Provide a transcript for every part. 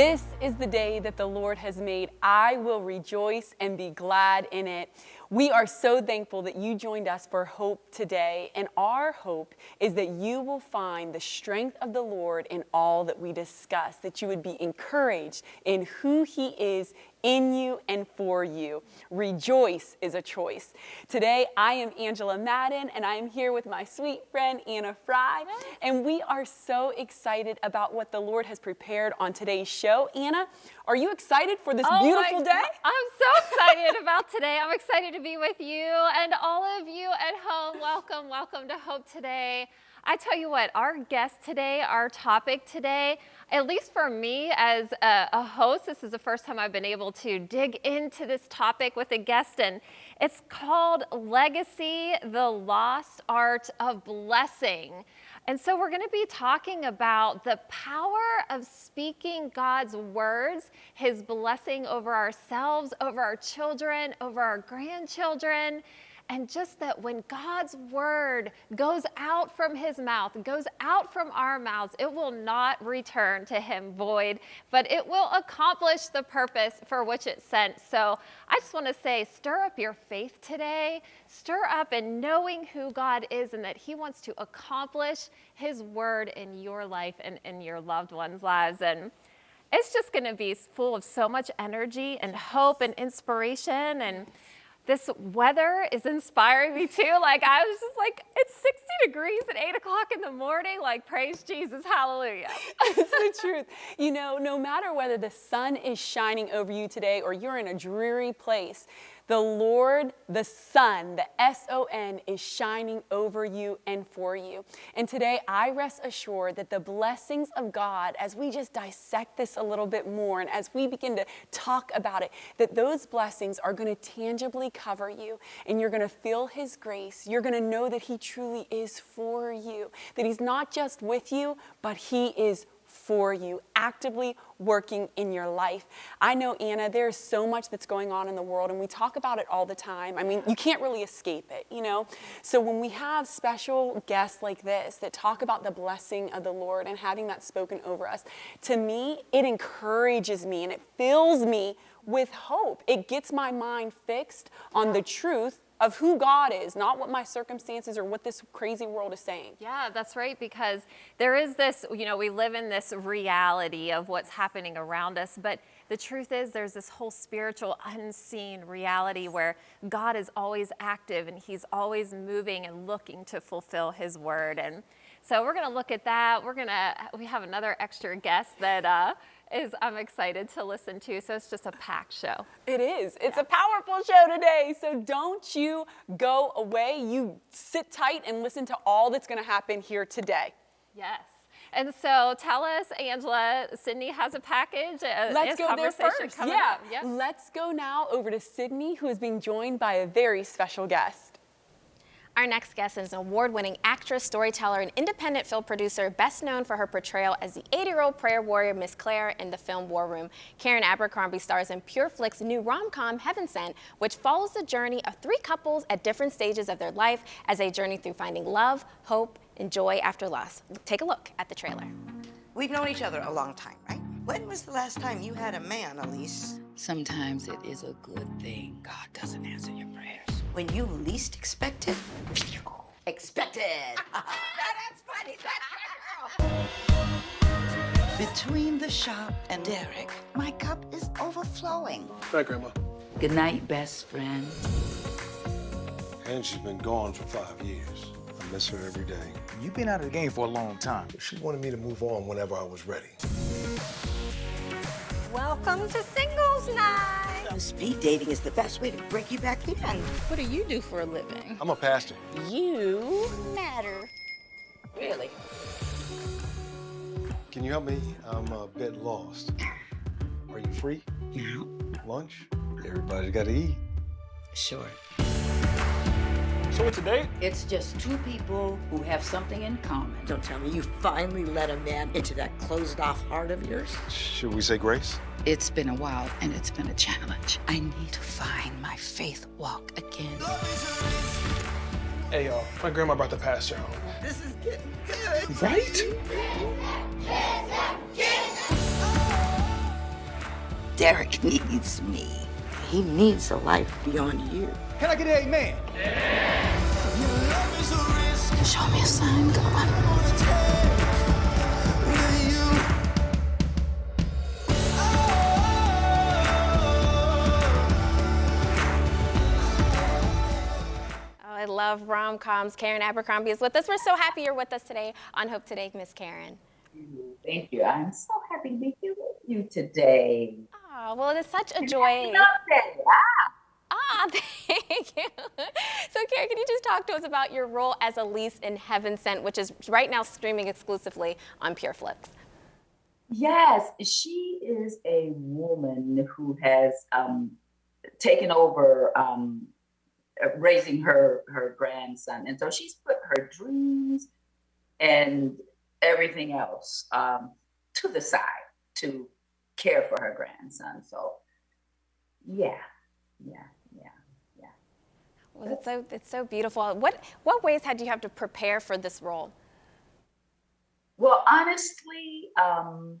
This is the day that the Lord has made. I will rejoice and be glad in it. We are so thankful that you joined us for Hope today. And our hope is that you will find the strength of the Lord in all that we discuss, that you would be encouraged in who He is in you and for you. Rejoice is a choice. Today, I am Angela Madden, and I am here with my sweet friend Anna Fry. And we are so excited about what the Lord has prepared on today's show. Anna, are you excited for this oh beautiful day? I'm so excited about today. I'm excited to be with you and all of you at home. Welcome, welcome to Hope Today. I tell you what, our guest today, our topic today, at least for me as a, a, host, this is the first time I've been able to dig into this topic with a guest, and it's called Legacy, the Lost Art of Blessing. And so we're going to be talking about the power of speaking God's words, his blessing over ourselves, over our children, over our grandchildren, and just that when God's word goes out from his mouth, goes out from our mouths, it will not return to him void, but it will accomplish the purpose for which it's sent. So I just want to say, stir up your faith today, stir up in knowing who God is and that he wants to accomplish his word in your life and in your loved ones' lives. And it's just going to be full of so much energy and hope and inspiration and this weather is inspiring me too. Like I was just like, it's 60 degrees at eight o'clock in the morning. Like praise Jesus, hallelujah. it's the truth. You know, no matter whether the sun is shining over you today or you're in a dreary place, the Lord, the Son, the S-O-N is shining over you and for you. And today I rest assured that the blessings of God, as we just dissect this a little bit more and as we begin to talk about it, that those blessings are going to tangibly cover you and you're going to feel His grace. You're going to know that He truly is for you, that He's not just with you, but He is for you, actively working in your life. I know, Anna, there's so much that's going on in the world, and we talk about it all the time. I mean, you can't really escape it, you know? So when we have special guests like this that talk about the blessing of the Lord and having that spoken over us, to me, it encourages me and it fills me with hope. It gets my mind fixed on the truth of who God is, not what my circumstances or what this crazy world is saying. Yeah, that's right, because there is this, you know, we live in this reality of what's happening around us, but the truth is there's this whole spiritual unseen reality where God is always active and he's always moving and looking to fulfill his word. And so we're going to look at that. We're going to, we have another extra guest that, uh, is I'm excited to listen to. So it's just a packed show. It is. It's yeah. a powerful show today. So don't you go away. You sit tight and listen to all that's going to happen here today. Yes. And so tell us, Angela, Sydney has a package. A, Let's go there first. Yeah. Yep. Let's go now over to Sydney, who is being joined by a very special guest. Our next guest is an award-winning actress, storyteller, and independent film producer, best known for her portrayal as the 80-year-old prayer warrior Miss Claire in the film War Room. Karen Abercrombie stars in PureFlix's new rom-com Heaven Sent, which follows the journey of three couples at different stages of their life as they journey through finding love, hope, and joy after loss. Take a look at the trailer. We've known each other a long time, right? When was the last time you had a man, Elise? Sometimes it is a good thing God doesn't answer your prayers. When you least expect it, expected. that's funny, that's Between the shop and Derek, my cup is overflowing. Hi, Grandma. Good night, best friend. And she's been gone for five years. I miss her every day. You've been out of the game for a long time. She wanted me to move on whenever I was ready. Welcome to singles night. Speed dating is the best way to break you back in. What do you do for a living? I'm a pastor. You matter. Really? Can you help me? I'm a bit lost. Are you free? Yeah. Lunch? Everybody's got to eat. Sure. So what's a date? It's just two people who have something in common. Don't tell me you finally let a man into that closed-off heart of yours. Should we say grace? It's been a while, and it's been a challenge. I need to find my faith walk again. Hey, y'all. My grandma brought the pastor home. This is getting good. Right? Derek needs me. He needs a life beyond you. Can I get an amen? Show me a sign, God. Oh, I love rom-coms. Karen Abercrombie is with us. We're so happy you're with us today on Hope Today, Miss Karen. Thank you. I'm so happy to be here with you today. Oh, well, it's such a joy. Birthday. Ah, Ah, thank you. So, Karen, can you just talk to us about your role as Elise in Heaven Sent, which is right now streaming exclusively on PureFlix? Yes, she is a woman who has um, taken over um, raising her her grandson, and so she's put her dreams and everything else um, to the side to care for her grandson. So, yeah, yeah. Well, it's so it's so beautiful. What what ways had you have to prepare for this role? Well, honestly, um,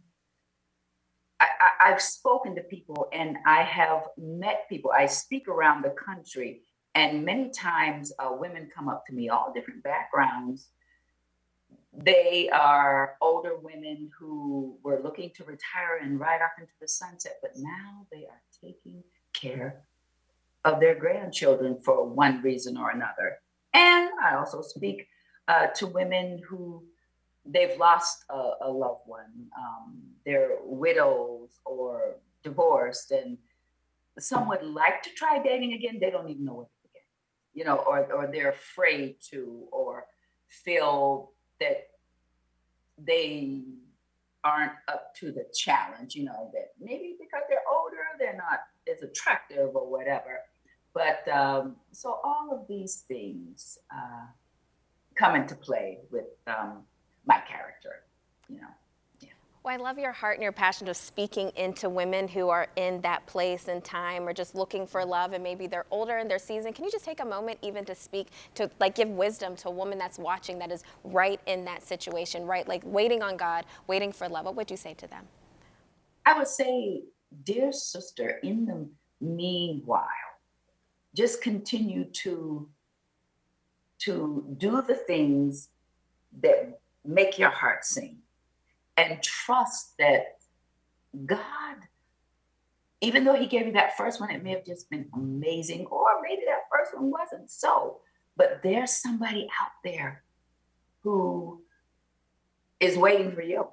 I, I've spoken to people and I have met people. I speak around the country, and many times uh, women come up to me, all different backgrounds. They are older women who were looking to retire and ride off into the sunset, but now they are taking care of their grandchildren for one reason or another. And I also speak uh, to women who they've lost a, a loved one, um, they're widows or divorced, and some would like to try dating again. They don't even know where to begin, you know, or or they're afraid to, or feel that they aren't up to the challenge, you know, that maybe because they're older, they're not as attractive or whatever. But um, so all of these things uh, come into play with um, my character, you know. Well, I love your heart and your passion of speaking into women who are in that place and time or just looking for love and maybe they're older in their season. Can you just take a moment even to speak to like give wisdom to a woman that's watching that is right in that situation, right? Like waiting on God, waiting for love. What would you say to them? I would say, dear sister, in the meanwhile, just continue to to do the things that make your heart sing and trust that God, even though He gave you that first one, it may have just been amazing, or maybe that first one wasn't so. But there's somebody out there who is waiting for you.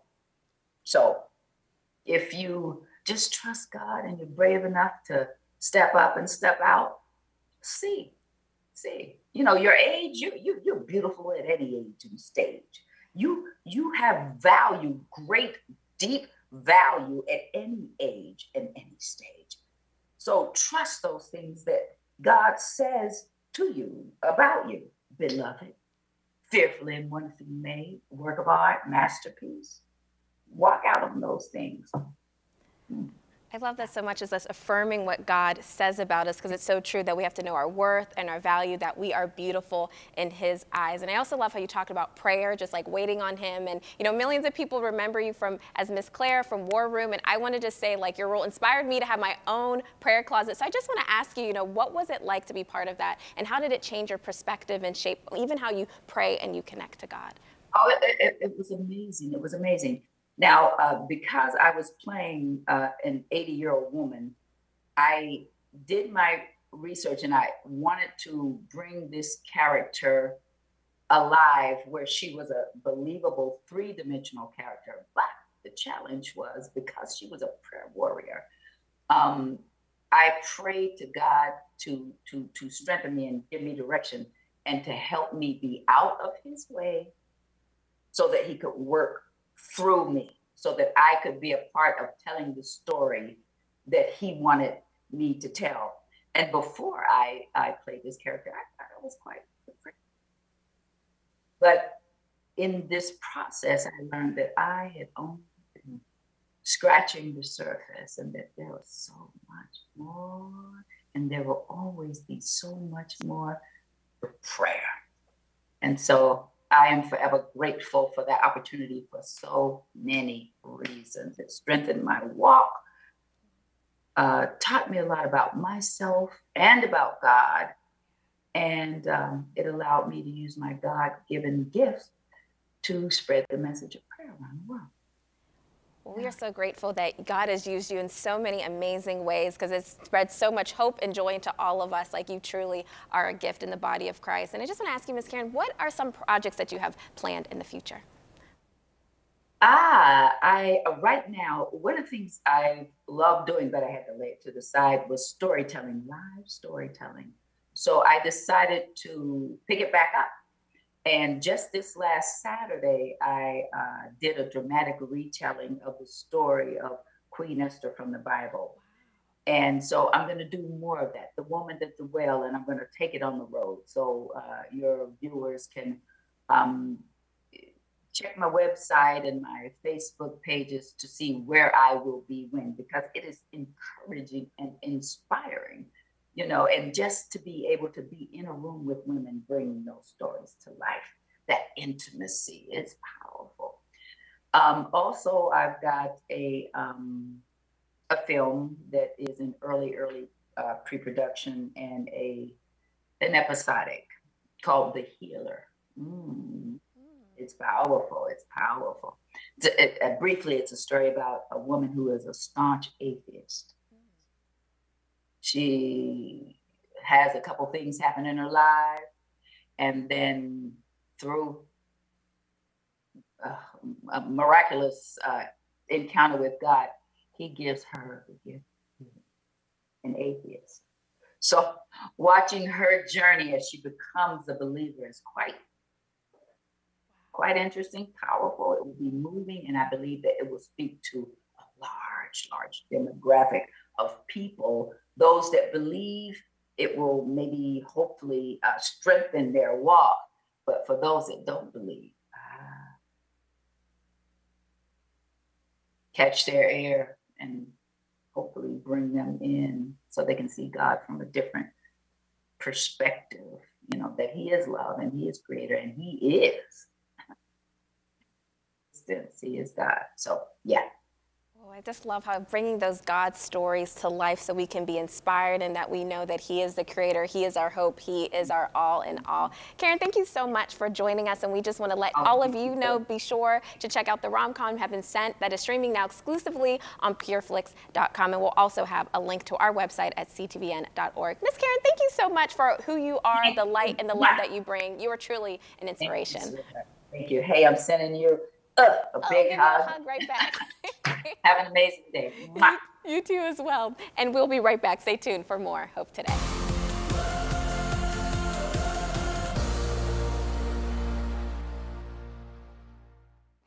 So if you just trust God and you're brave enough to step up and step out, see, see. You know, your age, you, you you're beautiful at any age and stage. You you have value great deep value at any age and any stage. So trust those things that god says to you about you beloved. Fearfully and wonderfully made work of art masterpiece. Walk out on those things hmm. I love that so much is us affirming what God says about us because it's so true that we have to know our worth and our value, that we are beautiful in His eyes. And I also love how you talked about prayer, just like waiting on Him. And, you know, millions of people remember you from as Miss Claire from War Room. And I wanted to say, like, your role inspired me to have my own prayer closet. So I just want to ask you, you know, what was it like to be part of that? And how did it change your perspective and shape even how you pray and you connect to God? Oh, it, it, it was amazing. It was amazing. Now, uh, because I was playing uh, an 80 year old woman, I did my research and I wanted to bring this character alive where she was a believable three dimensional character. But the challenge was because she was a prayer warrior, um, I prayed to God to, to, to strengthen me and give me direction and to help me be out of his way so that he could work through me so that I could be a part of telling the story that he wanted me to tell. And before I, I played this character, I thought I was quite different. But in this process, I learned that I had only been scratching the surface and that there was so much more. And there will always be so much more prayer. And so I am forever grateful for that opportunity for so many reasons. It strengthened my walk. uh, taught me a lot about myself and about God. And um, it allowed me to use my God given gifts to spread the message of prayer around the world. We are so grateful that God has used you in so many amazing ways because it's spread so much hope and joy into all of us. Like you truly are a gift in the body of Christ. And I just want to ask you, Ms. Karen, what are some projects that you have planned in the future? Ah, I right now one of the things I love doing, but I had to lay it to the side, was storytelling, live storytelling. So I decided to pick it back up and just this last Saturday, I uh, did a dramatic retelling of the story of Queen Esther from the Bible. And so I'm going to do more of that. The woman at the well, and I'm going to take it on the road. So uh, your viewers can um, check my website and my Facebook pages to see where I will be when, because it is encouraging and inspiring you know, and just to be able to be in a room with women bringing those stories to life, that intimacy is powerful. Um, also, I've got a um, a film that is in early, early uh, pre-production and a an episodic called The Healer. Mm. It's powerful. It's powerful. It, uh, briefly, it's a story about a woman who is a staunch atheist she has a couple things happen in her life. And then through a miraculous uh, encounter with god he gives her the gift an atheist so watching her journey as she becomes a believer is quite quite interesting powerful. It will be moving and i believe that it will speak to a large large demographic of people those that believe, it will maybe hopefully uh, strengthen their walk. But for those that don't believe, uh, catch their air and hopefully bring them in so they can see God from a different perspective. You know, that He is love and He is creator and He is. He is God. So, yeah. Oh, I just love how bringing those God stories to life so we can be inspired and that we know that He is the creator, He is our hope, He is our all in all. Karen, thank you so much for joining us. And we just want to let oh, all of you know be sure to check out the rom-com Heaven Sent that is streaming now exclusively on pureflix.com. And we'll also have a link to our website at ctvn.org. Miss Karen, thank you so much for who you are, the light and the love that you bring. You are truly an inspiration. Thank you. Hey, I'm sending you a oh, big hug. hug right back. Have an amazing day. You, you too as well. And we'll be right back. Stay tuned for more Hope Today.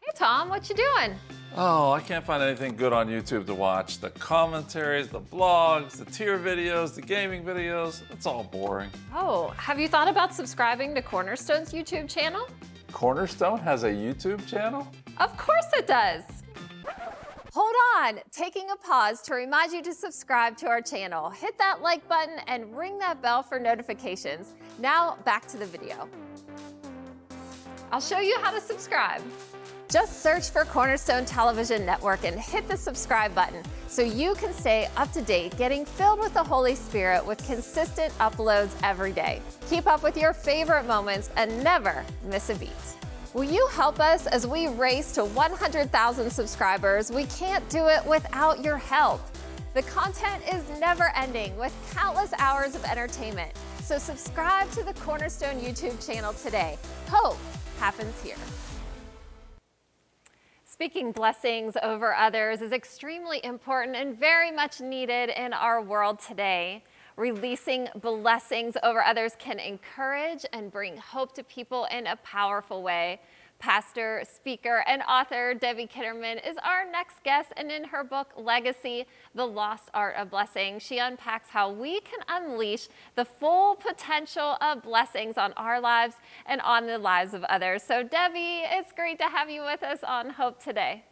Hey Tom, what you doing? Oh, I can't find anything good on YouTube to watch. The commentaries, the blogs, the tier videos, the gaming videos, it's all boring. Oh, have you thought about subscribing to Cornerstone's YouTube channel? Cornerstone has a YouTube channel? Of course it does. Hold on, taking a pause to remind you to subscribe to our channel. Hit that like button and ring that bell for notifications. Now back to the video. I'll show you how to subscribe. Just search for Cornerstone Television Network and hit the subscribe button so you can stay up to date, getting filled with the Holy Spirit with consistent uploads every day. Keep up with your favorite moments and never miss a beat. Will you help us as we race to 100,000 subscribers? We can't do it without your help. The content is never ending with countless hours of entertainment. So subscribe to the Cornerstone YouTube channel today. Hope happens here. Speaking blessings over others is extremely important and very much needed in our world today. Releasing blessings over others can encourage and bring hope to people in a powerful way. Pastor, speaker, and author Debbie Kitterman is our next guest, and in her book, Legacy, The Lost Art of Blessing, she unpacks how we can unleash the full potential of blessings on our lives and on the lives of others. So Debbie, it's great to have you with us on Hope today.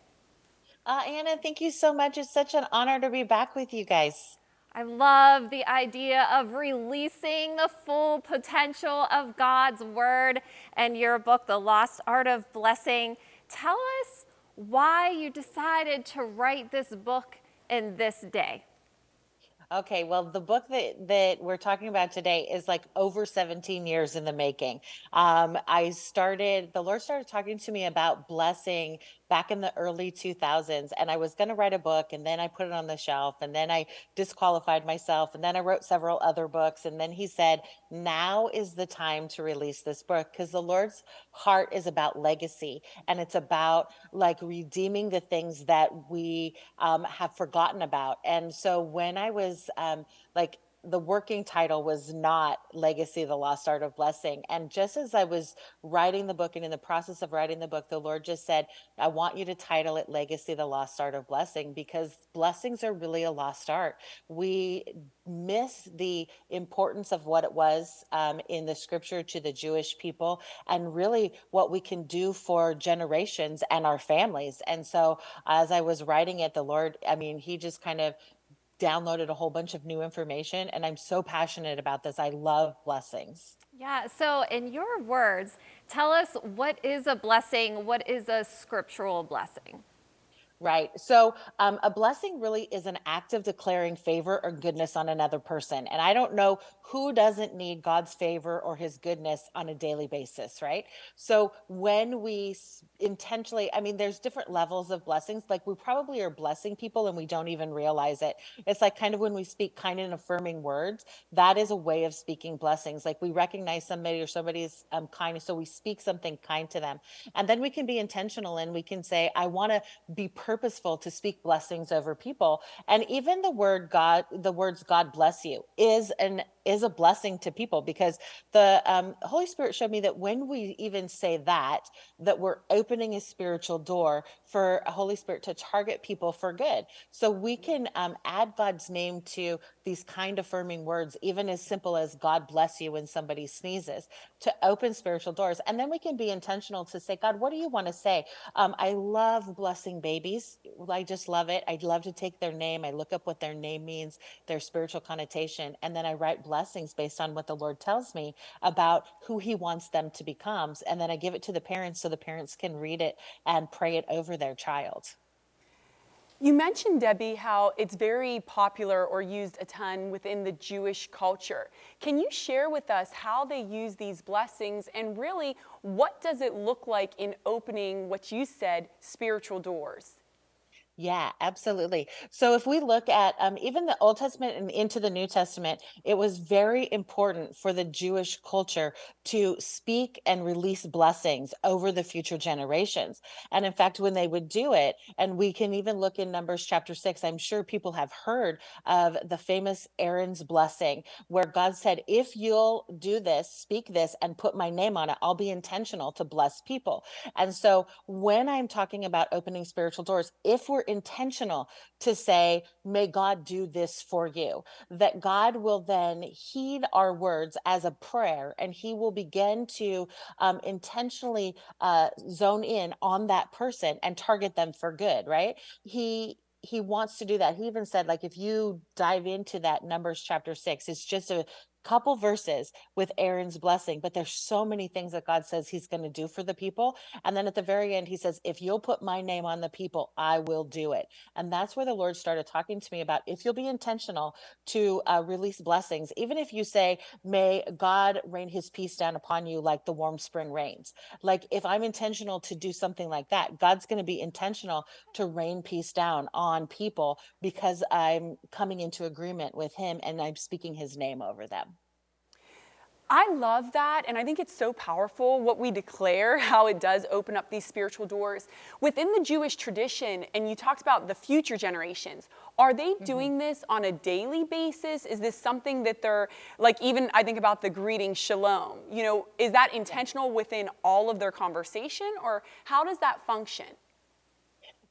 Uh, Anna, thank you so much. It's such an honor to be back with you guys. I love the idea of releasing the full potential of God's Word and your book, The Lost Art of Blessing. Tell us why you decided to write this book in this day. Okay, well, the book that that we're talking about today is like over 17 years in the making. Um, I started, the Lord started talking to me about blessing back in the early 2000s, and I was going to write a book, and then I put it on the shelf, and then I disqualified myself, and then I wrote several other books, and then He said, "Now is the time to release this book," because the Lord's heart is about legacy, and it's about like redeeming the things that we um, have forgotten about. And so when I was um, like the working title was not Legacy, the Lost Art of Blessing. And just as I was writing the book and in the process of writing the book, the Lord just said, I want you to title it Legacy, the Lost Art of Blessing, because blessings are really a lost art. We miss the importance of what it was um, in the scripture to the Jewish people and really what we can do for generations and our families. And so as I was writing it, the Lord, I mean, He just kind of downloaded a whole bunch of new information and I'm so passionate about this. I love blessings. Yeah, so in your words, tell us what is a blessing? What is a scriptural blessing? Right. So um, a blessing really is an act of declaring favor or goodness on another person. And I don't know who doesn't need God's favor or his goodness on a daily basis, right? So when we intentionally, I mean, there's different levels of blessings. Like we probably are blessing people and we don't even realize it. It's like kind of when we speak kind and affirming words, that is a way of speaking blessings. Like we recognize somebody or somebody's um, kindness. So we speak something kind to them. And then we can be intentional and we can say, I want to be purposeful to speak blessings over people. And even the word God, the words God bless you is an is a blessing to people because the um, Holy Spirit showed me that when we even say that, that we're opening a spiritual door for a Holy Spirit to target people for good. So we can um, add God's name to these kind affirming words, even as simple as God bless you when somebody sneezes, to open spiritual doors. And then we can be intentional to say, God, what do you want to say? Um, I love blessing babies. I just love it. I'd love to take their name. I look up what their name means, their spiritual connotation, and then I write blessing blessings based on what the Lord tells me about who He wants them to become. And then I give it to the parents so the parents can read it and pray it over their child. You mentioned, Debbie, how it's very popular or used a ton within the Jewish culture. Can you share with us how they use these blessings and really what does it look like in opening what you said, spiritual doors? Yeah, absolutely. So if we look at um, even the Old Testament and into the New Testament, it was very important for the Jewish culture to speak and release blessings over the future generations. And in fact, when they would do it, and we can even look in Numbers chapter six, I'm sure people have heard of the famous Aaron's blessing, where God said, If you'll do this, speak this, and put my name on it, I'll be intentional to bless people. And so when I'm talking about opening spiritual doors, if we're intentional to say, may God do this for you, that God will then heed our words as a prayer and he will begin to um, intentionally uh, zone in on that person and target them for good, right? He, he wants to do that. He even said, like, if you dive into that Numbers chapter six, it's just a couple verses with Aaron's blessing, but there's so many things that God says he's going to do for the people. And then at the very end, he says, if you'll put my name on the people, I will do it. And that's where the Lord started talking to me about if you'll be intentional to uh, release blessings, even if you say, may God rain his peace down upon you like the warm spring rains. Like if I'm intentional to do something like that, God's going to be intentional to rain peace down on people because I'm coming into agreement with him and I'm speaking his name over them. I love that, and I think it's so powerful what we declare, how it does open up these spiritual doors. Within the Jewish tradition, and you talked about the future generations, are they mm-hmm. doing this on a daily basis? Is this something that they're, like, even I think about the greeting shalom, you know, is that intentional within all of their conversation, or how does that function?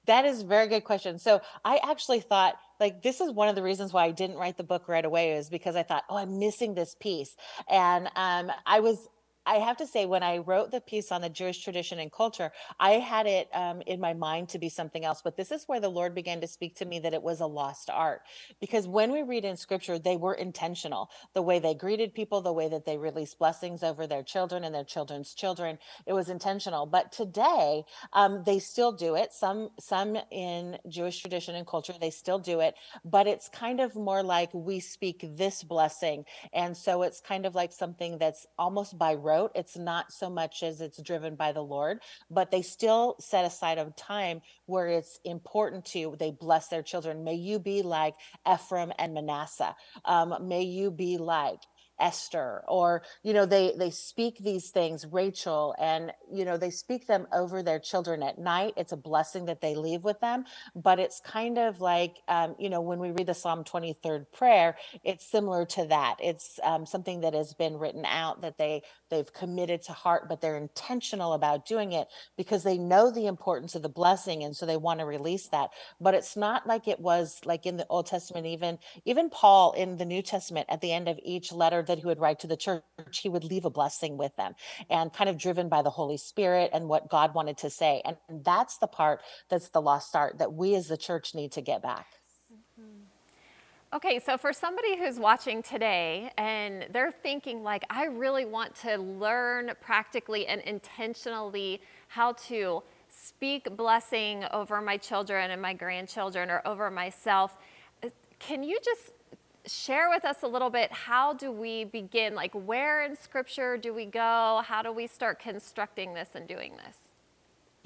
That is a very good question. So I actually thought like this is one of the reasons why I didn't write the book right away is because I thought, oh, I'm missing this piece. And um, I was I have to say, when I wrote the piece on the Jewish tradition and culture, I had it um, in my mind to be something else. But this is where the Lord began to speak to me that it was a lost art. Because when we read in scripture, they were intentional. The way they greeted people, the way that they released blessings over their children and their children's children, it was intentional. But today, um, they still do it. Some, some in Jewish tradition and culture, they still do it. But it's kind of more like we speak this blessing. And so it's kind of like something that's almost by rote. It's not so much as it's driven by the Lord, but they still set aside a time where it's important to, they bless their children. May you be like Ephraim and Manasseh. Um, may you be like Esther or you know they they speak these things Rachel and you know they speak them over their children at night it's a blessing that they leave with them but it's kind of like um, you know when we read the Psalm 23rd prayer it's similar to that it's um, something that has been written out that they they've committed to heart but they're intentional about doing it because they know the importance of the blessing and so they want to release that but it's not like it was like in the Old Testament even even Paul in the New Testament at the end of each letter that he would write to the church, he would leave a blessing with them and kind of driven by the Holy Spirit and what God wanted to say. And that's the part that's the lost art that we as the church need to get back. Okay, so for somebody who's watching today and they're thinking like, I really want to learn practically and intentionally how to speak blessing over my children and my grandchildren or over myself, uh, can you just share with us a little bit how do we begin? Like where in scripture do we go? How do we start constructing this and doing this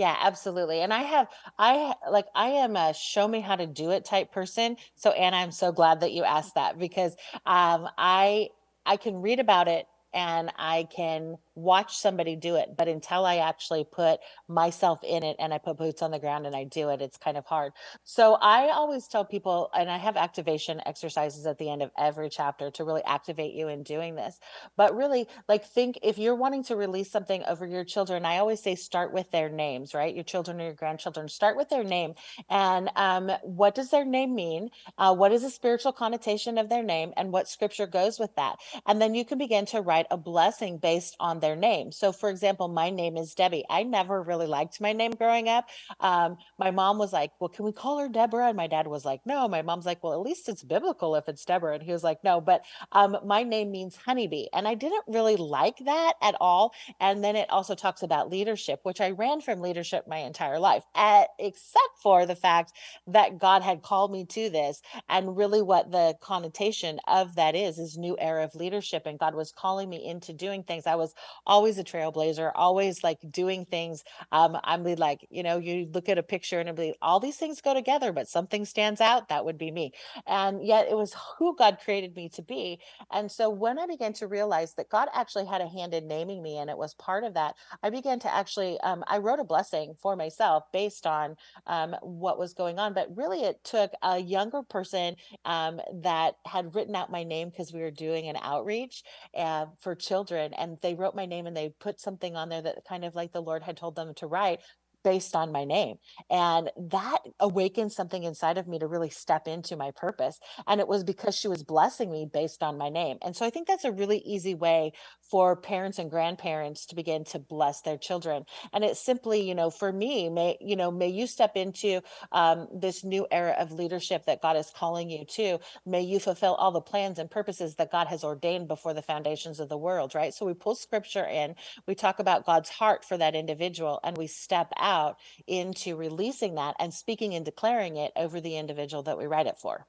yeah absolutely and i have i like i am a show me how to do it type person so anna i'm so glad that you asked that because um i i can read about it and i can watch somebody do it but until i actually put myself in it and i put boots on the ground and i do it it's kind of hard. So i always tell people and i have activation exercises at the end of every chapter to really activate you in doing this but really like think if you're wanting to release something over your children i always say start with their names right? Your children or your grandchildren start with their name. And um, what does their name mean? Uh, what is the spiritual connotation of their name? And what scripture goes with that? And then you can begin to write a blessing based on their name. So, for example, my name is Debbie. I never really liked my name growing up. Um, my mom was like, Well, can we call her Deborah? And my dad was like, No. My mom's like, Well, at least it's biblical if it's Deborah. And he was like, No, but um, my name means honeybee. And I didn't really like that at all. And then it also talks about leadership, which I ran from leadership my entire life, at, except for the fact that God had called me to this. And really, what the connotation of that is, is new era of leadership. And God was calling me into doing things. I was always a trailblazer, always like doing things. Um, I'm like, you know, you look at a picture and be all these things go together, but something stands out. That would be me. And yet it was who God created me to be. And so when I began to realize that God actually had a hand in naming me and it was part of that, I began to actually, um, I wrote a blessing for myself based on um, what was going on. But really, it took a younger person um, that had written out my name because we were doing an outreach uh, for children. And they wrote my name and they put something on there that kind of like the Lord had told them to write based on my name. And that awakened something inside of me to really step into my purpose. And it was because she was blessing me based on my name. And so I think that's a really easy way for parents and grandparents to begin to bless their children. And it's simply, you know, for me, may, you know, may you step into um, this new era of leadership that God is calling you to. May you fulfill all the plans and purposes that God has ordained before the foundations of the world, right? So we pull scripture in, we talk about God's heart for that individual, and we step out out into releasing that and speaking and declaring it over the individual that we write it for.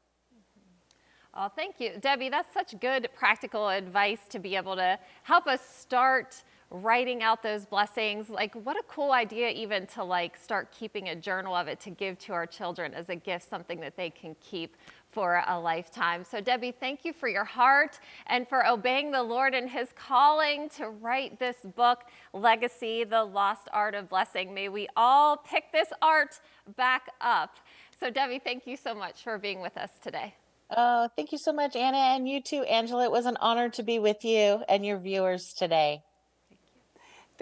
Oh, thank you. Debbie, that's such good practical advice to be able to help us start writing out those blessings. Like what a cool idea even to like start keeping a journal of it to give to our children as a gift, something that they can keep for a lifetime. So, Debbie, thank you for your heart and for obeying the Lord and his calling to write this book, Legacy, The Lost Art of Blessing. May we all pick this art back up. So, Debbie, thank you so much for being with us today. Oh, thank you so much, Anna, and you too, Angela. It was an honor to be with you and your viewers today.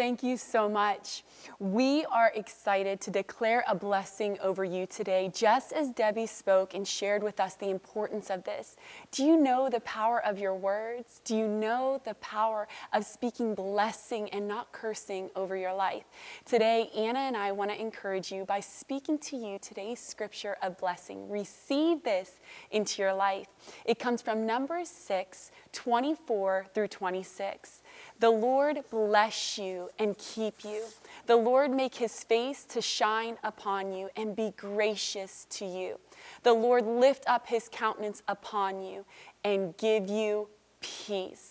Thank you so much. We are excited to declare a blessing over you today, just as Debbie spoke and shared with us the importance of this. Do you know the power of your words? Do you know the power of speaking blessing and not cursing over your life? Today, Anna and I want to encourage you by speaking to you today's scripture of blessing. Receive this into your life. It comes from Numbers 6, 24 through 26. The Lord bless you and keep you. The Lord make his face to shine upon you and be gracious to you. The Lord lift up his countenance upon you and give you peace.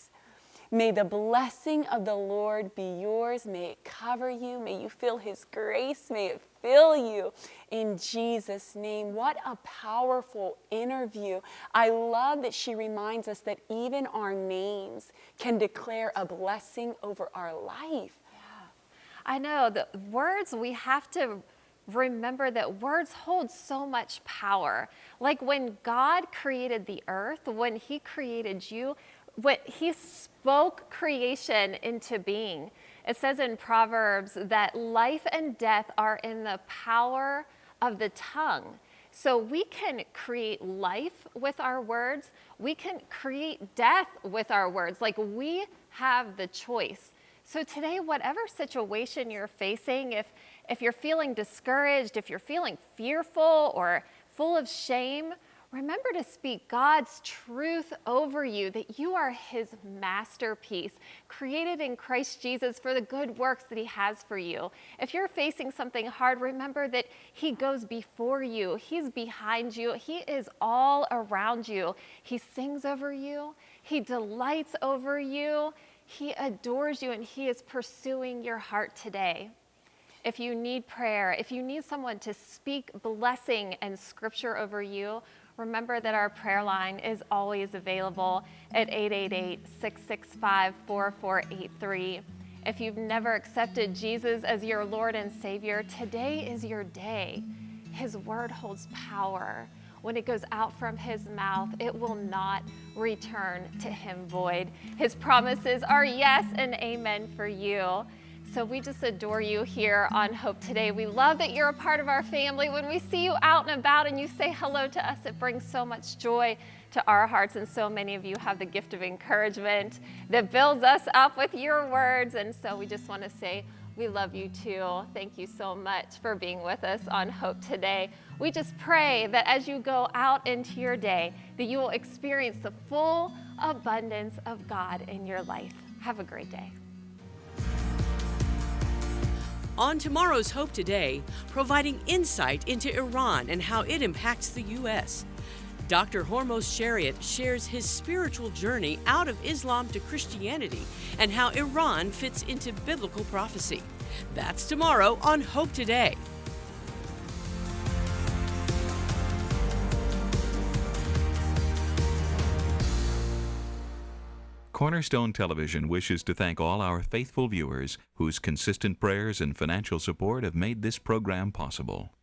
May the blessing of the Lord be yours. May it cover you. May you feel his grace. May it fill you in Jesus' name. What a powerful interview. I love that she reminds us that even our names can declare a blessing over our life. Yeah. I know the words we have to remember that words hold so much power. Like when God created the earth, when He created you, when He spoke creation into being. It says in Proverbs that life and death are in the power of the tongue. So we can create life with our words. We can create death with our words. Like we have the choice. So today, whatever situation you're facing, if, if you're feeling discouraged, if you're feeling fearful or full of shame, remember to speak God's truth over you that you are His masterpiece, created in Christ Jesus for the good works that He has for you. If you're facing something hard, remember that He goes before you, He's behind you, He is all around you. He sings over you, He delights over you, He adores you, and He is pursuing your heart today. If you need prayer, if you need someone to speak blessing and scripture over you, Remember that our prayer line is always available at 888 665 4483. If you've never accepted Jesus as your Lord and Savior, today is your day. His word holds power. When it goes out from his mouth, it will not return to him void. His promises are yes and amen for you. So we just adore you here on Hope Today. We love that you're a part of our family. When we see you out and about and you say hello to us, it brings so much joy to our hearts. And so many of you have the gift of encouragement that builds us up with your words. And so we just want to say, we love you too. Thank you so much for being with us on Hope Today. We just pray that as you go out into your day, that you will experience the full abundance of God in your life. Have a great day. On tomorrow's Hope Today, providing insight into Iran and how it impacts the U.S. Dr. Hormoz Shariat shares his spiritual journey out of Islam to Christianity and how Iran fits into biblical prophecy. That's tomorrow on Hope Today. Cornerstone Television wishes to thank all our faithful viewers whose consistent prayers and financial support have made this program possible.